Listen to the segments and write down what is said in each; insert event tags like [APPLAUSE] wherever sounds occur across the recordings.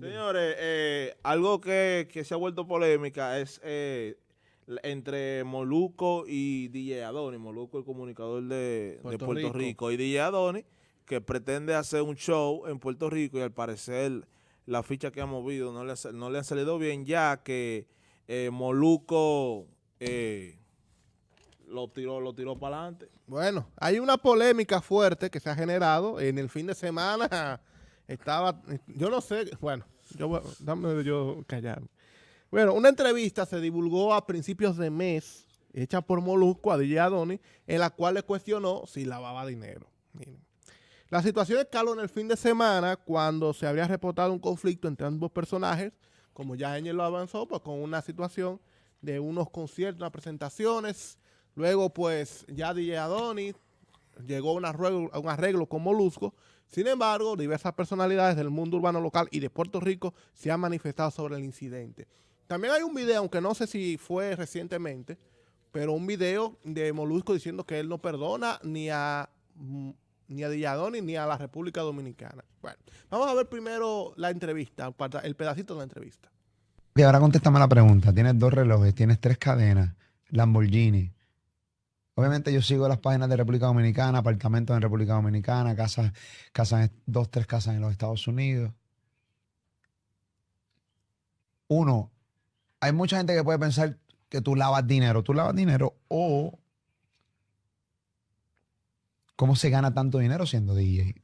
Señores, eh, algo que, se ha vuelto polémica es eh, entre Moluco y DJ Adoni. Moluco, el comunicador de Puerto, Rico. y DJ Adoni, que pretende hacer un show en Puerto Rico y al parecer la ficha que ha movido no le, no le han salido bien, ya que eh, Moluco lo tiró, lo tiró para adelante. Bueno, hay una polémica fuerte que se ha generado en el fin de semana. Estaba, yo no sé, bueno, yo, dame yo callar. Bueno, una entrevista se divulgó a principios de mes, hecha por Molusco a DJ Adoni, en la cual le cuestionó si lavaba dinero. La situación escaló en el fin de semana cuando se habría reportado un conflicto entre ambos personajes, como ya Engel lo avanzó, pues con una situación de unos conciertos, unas presentaciones, Luego, pues, ya DJ Adonis llegó un arreglo, a un arreglo con Molusco. Sin embargo, diversas personalidades del mundo urbano local y de Puerto Rico se han manifestado sobre el incidente. También hay un video, aunque no sé si fue recientemente, pero un video de Molusco diciendo que él no perdona ni a mm, ni a Adonis ni a la República Dominicana. Bueno, vamos a ver primero la entrevista, el pedacito de la entrevista. Y ahora contéstame la pregunta. Tienes dos relojes, tienes tres cadenas, Lamborghini, Obviamente yo sigo las páginas de República Dominicana, apartamentos en República Dominicana, casas, casas, dos, tres casas en los Estados Unidos. Uno, hay mucha gente que puede pensar que tú lavas dinero. Tú lavas dinero o cómo se gana tanto dinero siendo DJ.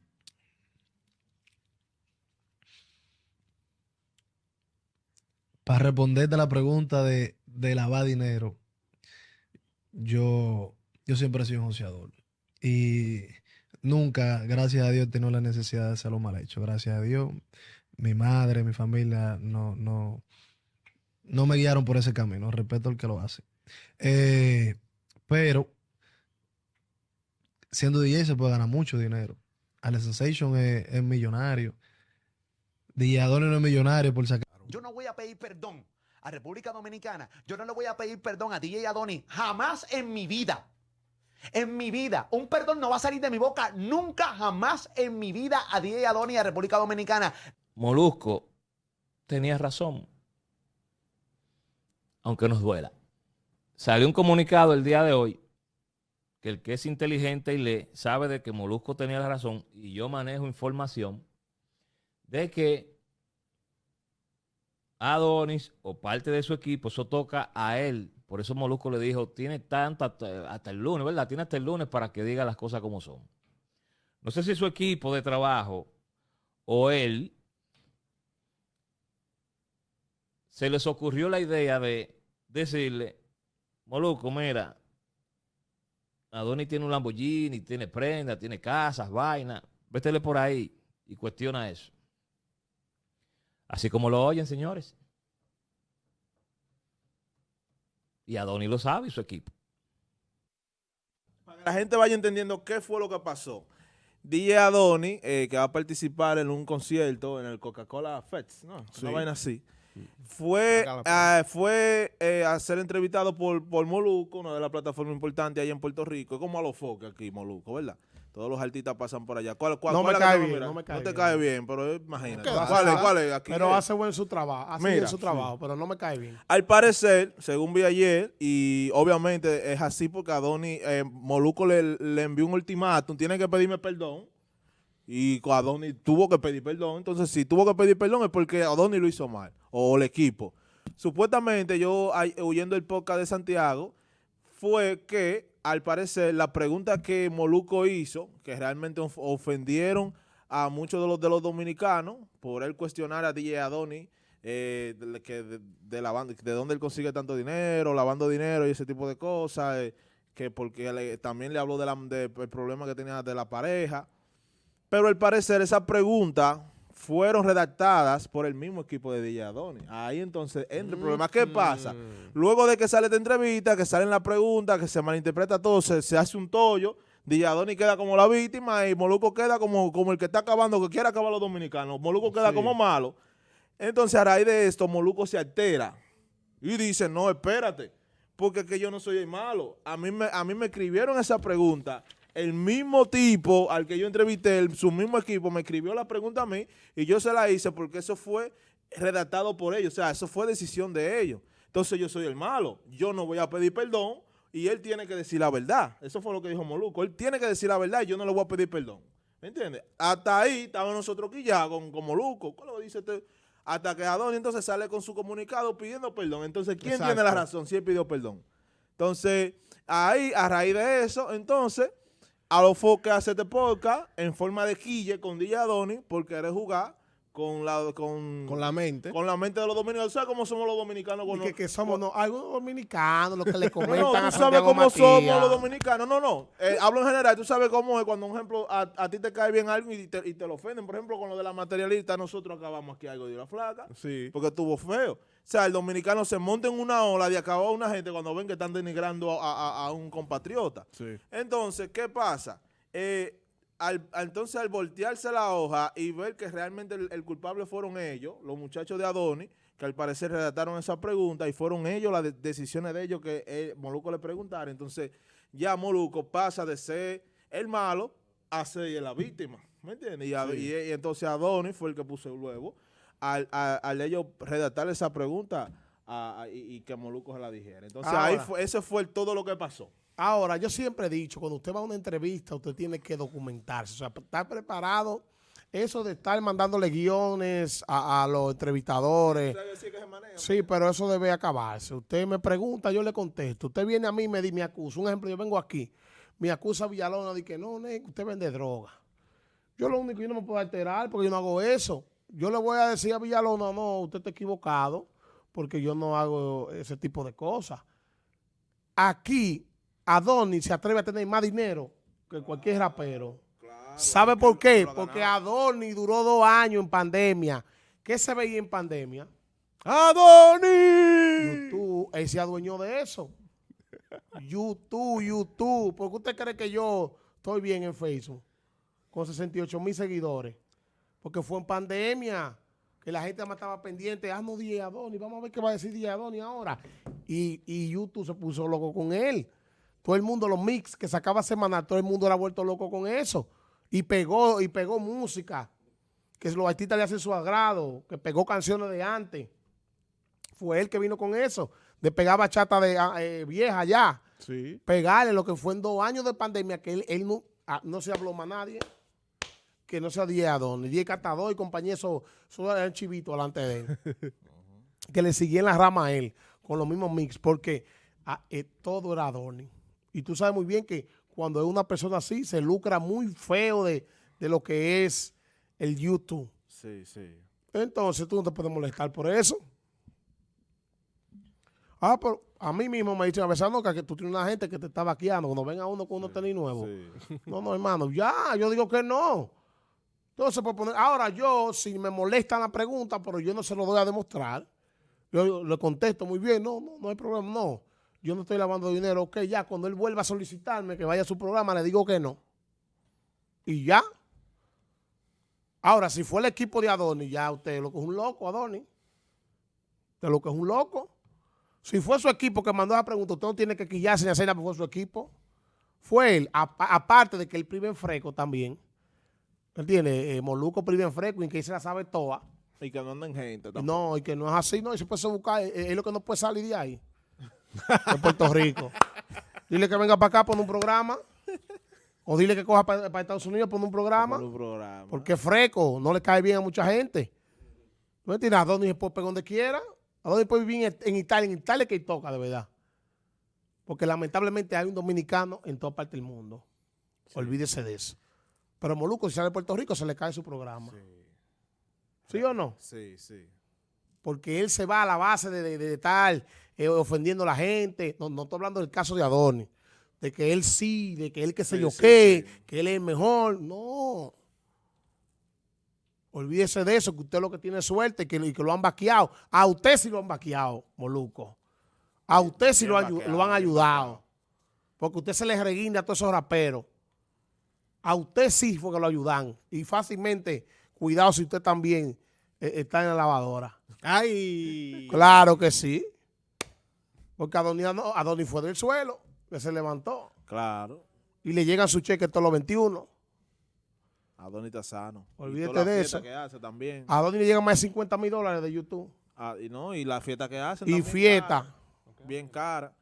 Para responderte a la pregunta de, de lavar dinero, yo yo siempre he sido un joseador. Y nunca, gracias a Dios, he la necesidad de hacerlo mal hecho. Gracias a Dios, mi madre, mi familia no, no, no me guiaron por ese camino. Respeto al que lo hace. Eh, pero siendo DJ se puede ganar mucho dinero. Ale Sensation es, es millonario. DJ Adonis no es millonario por sacar. Yo no voy a pedir perdón a República Dominicana. Yo no le voy a pedir perdón a DJ Adonis jamás en mi vida en mi vida. Un perdón no va a salir de mi boca nunca, jamás en mi vida a DJ Adoni y a República Dominicana. Molusco tenía razón, aunque nos duela. Salió un comunicado el día de hoy que el que es inteligente y lee sabe de que Molusco tenía la razón y yo manejo información de que Adonis o parte de su equipo, eso toca a él por eso Molusco le dijo, tiene tanto hasta, el lunes, ¿verdad? Tiene hasta el lunes para que diga las cosas como son. No sé si su equipo de trabajo o él se les ocurrió la idea de decirle, Molusco, mira, Adonis tiene un Lamborghini, tiene prenda, tiene casas, vainas, vétele por ahí y cuestiona eso. Así como lo oyen, señores. Y Adoni lo sabe y su equipo. Para que la gente vaya entendiendo qué fue lo que pasó. DJ Adoni, eh, que va a participar en un concierto en el Coca-Cola Fest, ¿no? Una vaina así. Fue, ah, fue eh, a ser entrevistado por, por Moluco, una de las plataformas importantes allá en Puerto Rico. Es como a los foques aquí, Moluco, ¿verdad? Todos los artistas pasan por allá. ¿Cuál, cuál, no, me cae bien, no me cae No te cae bien, pero imagínate. ¿Cuál es? ¿Cuál es? Aquí pero hace buen su trabajo. Hace bien su trabajo, pero no me cae bien. Al parecer, según vi ayer, y obviamente es así porque a Donny eh, Moluco le, le envió un ultimátum, tiene que pedirme perdón. Y Adoni tuvo que pedir perdón. Entonces, si tuvo que pedir perdón es porque Adoni lo hizo mal. O el equipo. Supuestamente, yo, huyendo el podcast de Santiago, fue que al parecer, la pregunta que Moluco hizo, que realmente ofendieron a muchos de los, de los dominicanos por él cuestionar a DJ Adoni, eh, de, que de, la banda, de dónde él consigue tanto dinero, lavando dinero y ese tipo de cosas, eh, que porque también le habló del de, problema que tenía de la pareja. Pero al parecer esa pregunta fueron redactadas por el mismo equipo de DJ Ahí entonces entra el problema. ¿Qué pasa? Mm. Luego de que sale esta entrevista, que salen las preguntas, que se malinterpreta todo, se, hace un tollo, DJ queda como la víctima y Moluco queda como, como el que está acabando, que quiere acabar los dominicanos. Moluco queda como malo. Entonces a raíz de esto, Moluco se altera y dice, no, espérate, porque que yo no soy el malo. A mí me, a mí me escribieron esa pregunta el mismo tipo al que yo entrevisté, el- su mismo equipo, me escribió la pregunta a mí y yo se la hice porque eso fue redactado por ellos. O sea, eso fue decisión de ellos. Entonces yo soy el malo. Yo no voy a pedir perdón y él tiene que decir la verdad. Eso fue lo que dijo Moluco. Él tiene que decir la verdad y yo no le voy a pedir perdón. ¿Me entiendes? Hasta ahí estábamos nosotros aquí ya con, con Moluco. ¿Cómo lo dice este? Hasta que Adonis entonces sale con su comunicado pidiendo perdón. Entonces, ¿quién Exacto. tiene la razón si él pidió perdón? Entonces, ahí, a raíz de eso, entonces, a los que hace este podcast en forma de quille con DJ Adonis por querer jugar con la, con, Con la mente. con la mente de los dominicanos. ¿Sabes cómo somos los dominicanos? Con que, los- que somos no, algo dominicanos, lo que le [LAUGHS] comentan no, a tú sabes Santiago cómo Matías. somos los dominicanos. No, no. Eh, hablo en general. Tú sabes cómo es cuando, un ejemplo, a, a ti te cae bien algo y te, y te lo ofenden. Por ejemplo, con lo de la materialista, nosotros acabamos aquí algo de la flaca. Sí. Porque estuvo feo. O sea, el dominicano se monta en una ola de acabar a una gente cuando ven que están denigrando a, a- a un compatriota. Sí. Entonces, ¿qué pasa? Eh, al, entonces, al voltearse la hoja y ver que realmente el, el culpable fueron ellos, los muchachos de Adonis, que al parecer redactaron esa pregunta y fueron ellos las de- decisiones de ellos que eh, Moluco le preguntara. Entonces, ya Moluco pasa de ser el malo a ser la víctima. ¿Me entiendes? Y, a- y- y entonces Adonis fue el que puso el huevo al, al ellos redactar esa pregunta a- a- y, y que Moluco se la dijera. Entonces, ahí Ahora. fue, ese fue todo lo que pasó. Ahora, yo siempre he dicho, cuando usted va a una entrevista, usted tiene que documentarse, o sea, estar preparado. Eso de estar mandándole guiones a, a los entrevistadores, sí, pero eso debe acabarse. Usted me pregunta, yo le contesto. Usted viene a mí y me, me acusa. Un ejemplo, yo vengo aquí, me acusa Villalona de que no, ne, usted vende droga. Yo lo único, yo no me puedo alterar porque yo no hago eso. Yo le voy a decir a Villalona, no, usted está equivocado porque yo no hago ese tipo de cosas. Aquí, Adonis se atreve a tener más dinero que cualquier rapero. ¿Sabe por qué? Porque Adonis duró dos años en pandemia. ¿Qué se veía en pandemia? ¡Adonis! YouTube, él se adueñó de eso. YouTube, YouTube. ¿Por qué usted cree que yo estoy bien en Facebook? Con 68 mil seguidores. Porque fue en pandemia que la gente más estaba pendiente. Ah, no, Adonis. Vamos a ver qué va a decir DJ Adonis ahora. Y, y YouTube se puso loco con él. Todo el mundo, los mix que sacaba semanal, todo el mundo era vuelto loco con eso. Y pegó, y pegó música. Que los artistas le hacen su agrado. Que pegó canciones de antes. Fue él que vino con eso. De pegar bachata de ah, eh, vieja ya. Sí. Pegarle lo que fue en dos años de pandemia, que él, él no, ah, no se habló más nadie. Que no sea Die Adonis. Die Catador y compañía, eso, eso era el chivito delante de él. [LAUGHS] que le seguía en la rama a él, con los mismos mix, porque ah, eh, todo era Adonis. Y tú sabes muy bien que cuando es una persona así, se lucra muy feo de, de lo que es el YouTube. Sí, sí. Entonces tú no te puedes molestar por eso. Ah, pero a mí mismo me dicen a veces, no, que tú tienes una gente que te está vaqueando cuando venga uno con unos tenis nuevos. No, no, hermano, ya, yo digo que no. Entonces, por poner, ahora yo, si me molesta la pregunta, pero yo no se lo doy a demostrar, yo le contesto muy bien, no, no, no hay problema, no. Yo no estoy lavando dinero, ok, ya, cuando él vuelva a solicitarme que vaya a su programa, le digo que no. Y ya. Ahora, si fue el equipo de Adonis, ya usted lo que es un loco, Adonis. Usted lo que es un loco. Si fue su equipo que mandó esa pregunta, usted no tiene que quillarse ni hacer nada porque fue su equipo. Fue él, apa- aparte de que él prive en freco también. ¿Entiendes? Eh, Moluco prive en freco y que se la sabe toda. Y que no anden gente tampoco. No, y que no es así, no. Y se puede buscar, eh, eh, es lo que no puede salir de ahí. De Puerto Rico. Dile que venga para acá, pone un programa. O dile que coja para, Estados Unidos, pone un programa. Por un programa. Porque es freco, no le cae bien a mucha gente. ¿No entiendes? Se puede pegar donde quiera. Adonis puede vivir en, en Italia. En Italia que toca, de verdad. Porque lamentablemente hay un dominicano en toda parte del mundo. Olvídese de eso. Pero Moluco, si sale de Puerto Rico, se le cae su programa. Sí, o no? Sí, sí. Porque él se va a la base de, de- de estar eh, ofendiendo a la gente. No, no estoy hablando del caso de Adonis. De que él sí, de que él que sé Sí, yo sí, qué, sí. que él es mejor. No. Olvídese de eso, que usted lo que tiene suerte y que, y que lo han vaqueado. A usted sí lo han vaqueado, Moluco. A usted sí lo, ayu- vaqueado, lo han ayudado. Porque usted se le reguinda a todos esos raperos. A usted sí fue que lo ayudan. Y fácilmente, cuidado si usted también está en la lavadora. ¡Ay! Claro que sí. Porque Adonis, no- Adonis fue del suelo, que se levantó. Claro. y le llegan su cheque todos los 21. Adonis está sano. Olvídate de eso. que hace también. A Donny le llegan más de 50 mil dólares de YouTube. Ah, y no, y la fiesta que hace. Y fiesta. bien cara.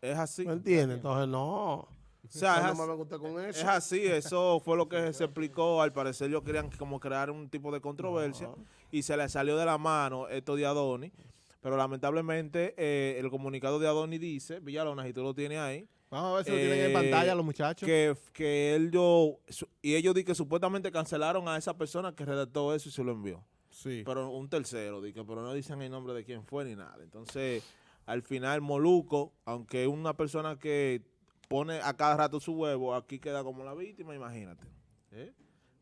Es así. ¿Me entiendes? Entonces, no. O [LAUGHS] sea, es no así. me con eso. Es así, eso [LAUGHS] fue lo que se explicó. Al parecer ellos querían como crear un tipo de controversia y se le salió de la mano esto de Adoni. Pero lamentablemente eh, el comunicado de Adoni dice, Villalona, si tú lo tienes ahí, Vamos a ver si lo tienen en Eh, pantalla los muchachos. que, que él yo, su- y ellos di que supuestamente cancelaron a esa persona que redactó eso y se lo envió. Sí. Pero un tercero, di que, pero no dicen el nombre de quién fue ni nada. Entonces, al final, Moluco, aunque es una persona que pone a cada rato su huevo, aquí queda como la víctima, imagínate. ¿eh?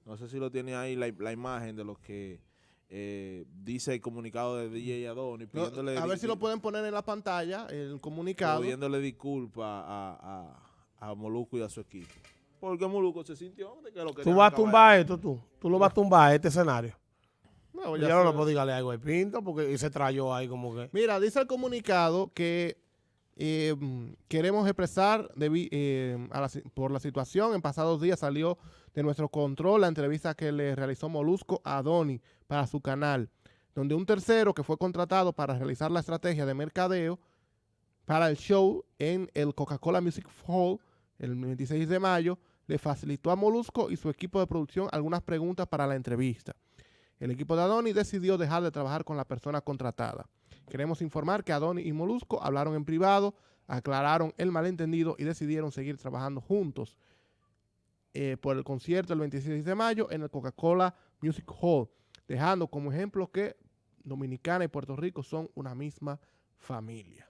No sé si lo tiene ahí la, la imagen de lo que eh, dice el comunicado de DJ Adoni, No, pidiéndole, a ver si lo pueden poner en la pantalla, el comunicado. pidiéndole disculpas a, a, a Moluco y a su equipo. Porque Moluco se sintió de que lo Tú querían vas a tumbar esto, tú. Tú lo vas a tumbar este escenario. No, Ya, ya no le puedo dígale algo de pinto porque se trayó ahí como que. Mira, dice el comunicado que mm, queremos expresar si- por la situación. En pasados días salió de nuestro control la entrevista que le realizó Molusco a Doni para su canal, donde un tercero que fue contratado para realizar la estrategia de mercadeo para el show en el Coca-Cola Music Hall el 26 de mayo, le facilitó a Molusco y su equipo de producción algunas preguntas para la entrevista. El equipo de Adoni decidió dejar de trabajar con la persona contratada. Queremos informar que Adoni y Molusco hablaron en privado, aclararon el malentendido y decidieron seguir trabajando juntos eh, por el concierto el 26 de mayo en el Coca-Cola Music Hall, dejando como ejemplo que Dominicana y Puerto Rico son una misma familia.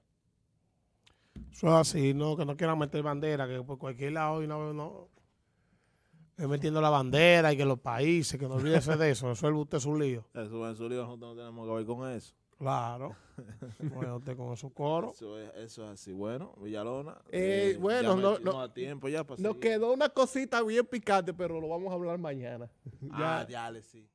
Eso es así, no, que no quieran meter bandera, que por cualquier lado y no, no. Es metiendo la bandera y que los países, que no olvídese de eso, eso es usted su lío. Eso en su lío, nosotros no tenemos que ver con eso. Claro. [LAUGHS] Bueno, usted con esos coros. Eso es, eso es así. Bueno, Villalona. Eh, bueno, ya no- no- da tiempo ya para Nos seguir. quedó una cosita bien picante, pero lo vamos a hablar mañana. [LAUGHS] Ah, ya, sí.